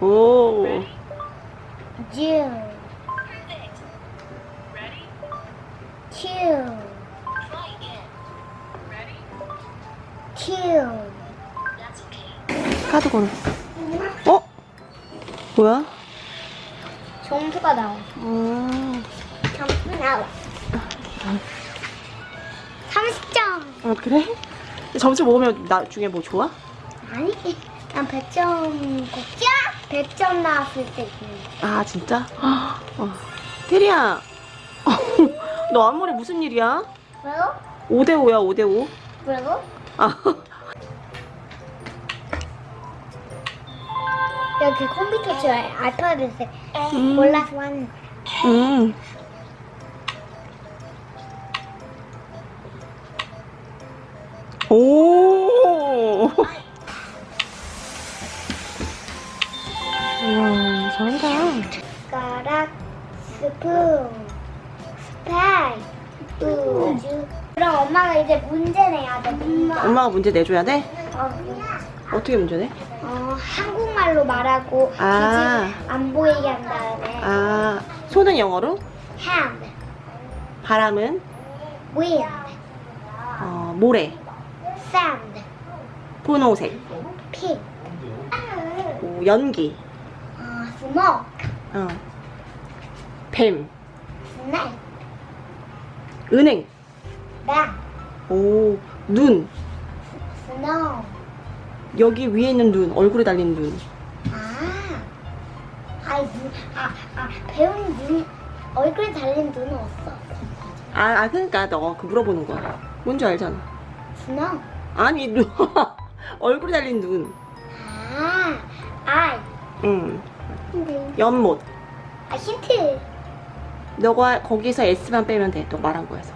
오. June. Two. Two. 카드 걸어. 어? 뭐야? 점수가 나와. 음. 점수 나와. 30점. 어 그래? 점수 먹으면 나중에 뭐 좋아? 아니, 난 100점, 100점 나왔을 때 있는 아 진짜? 어. 테리야. 너 앞머리 무슨 일이야? 왜요? 5대5야 5대5. 왜요? 아. 여기 컴퓨터 저 알파벳에 음. 몰라서 왔는 음. 오. 숟가락, 스푼, 스파이, 우주. 그럼 엄마가 이제 문제 내야 돼. 엄마. 엄마가 문제 내줘야 돼? 어, 어떻게 문제 내? 어, 한국말로 말하고 아. 안 보이게 한 다음에 아, 손은 영어로? hand, 바람은? wind, 어, 모래. sand, 분홍색. pink, 오, 연기. 어, smoke, 어. 뱀. snake, 은행. bat, 오, 눈. snow. 여기 위에 있는 눈, 얼굴에 달린 눈. 아, 아이 눈, 아, 아 배운 눈 얼굴에 달린 눈은 없어. 아, 아 그러니까 너 그 물어보는 거야. 뭔지 알잖아. snow. 아니, 눈. 얼굴에 달린 눈. 아, 아, 응. 근데 연못. 아 힌트. 너가 거기서 S만 빼면 돼. 너 말한 거에서.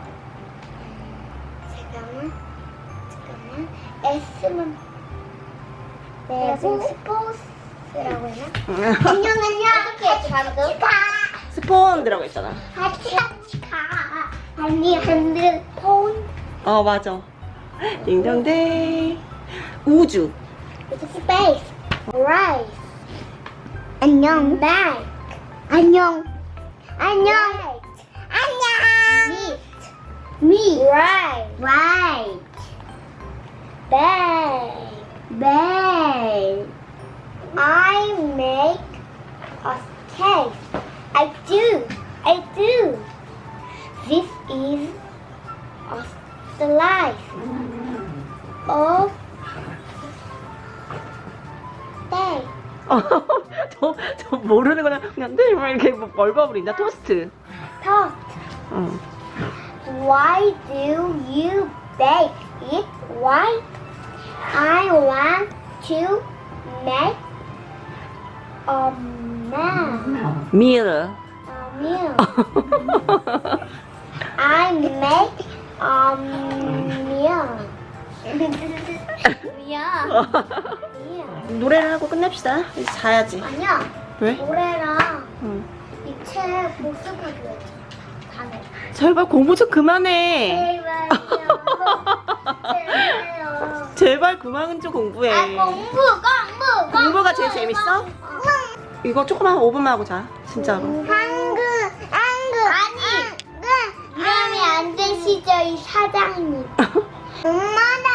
잠깐만, 잠깐만. S만 내가 지금 스포츠라고 했나? 응. 안녕 안녕. 어떻게 방금? 스폰 들어가 있잖아. 같이 같이 가. 아니 핸드폰. 어, 맞아. 딩동댕. 우주. It's space. 안녕. Bag. 안녕. 안녕. 안녕. Meat. Meat. Right. Right. Bag. Bag. I make a cake. I do. I do. This is a slice of steak. 어, 저, 저 모르는 거는 그냥 네, 막 이렇게 뭐 얼버무린다. 토스트. Toast. 응. Why do you bake it? Why? I want to make a meal. 밀. A meal. I make a meal. meal. 노래를 하고 끝냅시다. 이제 자야지. 아니야. 왜? 노래랑 응. 이책 복습하기로 했잖아. 다네. 제발 공부 좀 그만해. 제발요. 제발 그만 좀 공부해. 아 공부 공부 공부가 제일 재밌어? 이거 조금만 5분만 하고 자. 진짜로. 한글 한글 아니 이러면 안 되시죠 이 사장님 엄마 나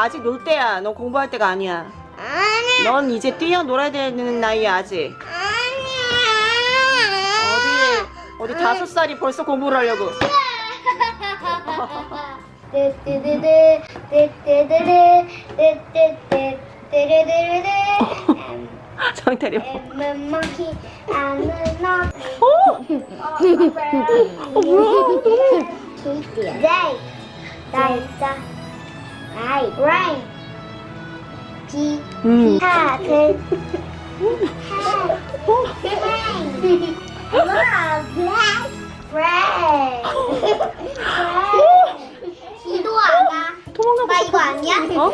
아직 놀 때야. 너 공부할 때가 아니야. 아니 넌 이제 뛰어놀아야 되는 나이야 아직. 아니 어디 어디 다섯 살이 벌써 공부를 하려고. 아는 너 어? 어 뭐야 나이 rain 비 rain 와 black rain 기도하다 도망가 엄마 이거 아니야? 어?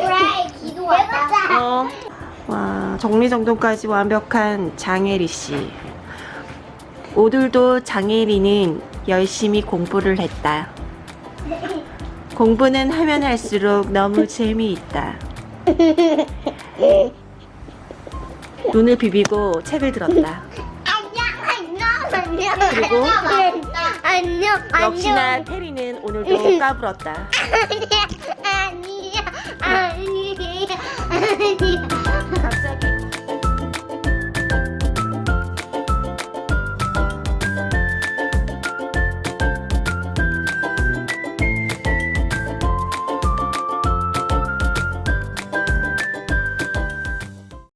기도하다 어. 와, 정리정돈까지 완벽한 장혜리 씨. 오늘도 장혜리는 열심히 공부를 했다. 공부는 하면 할수록 너무 재미있다. 눈을 비비고 책을 들었다. 안녕 안녕 안녕 그리고 안녕 안녕 역시나 테리는 오늘도 까불었다. 아니야 아니야 아니야 아니야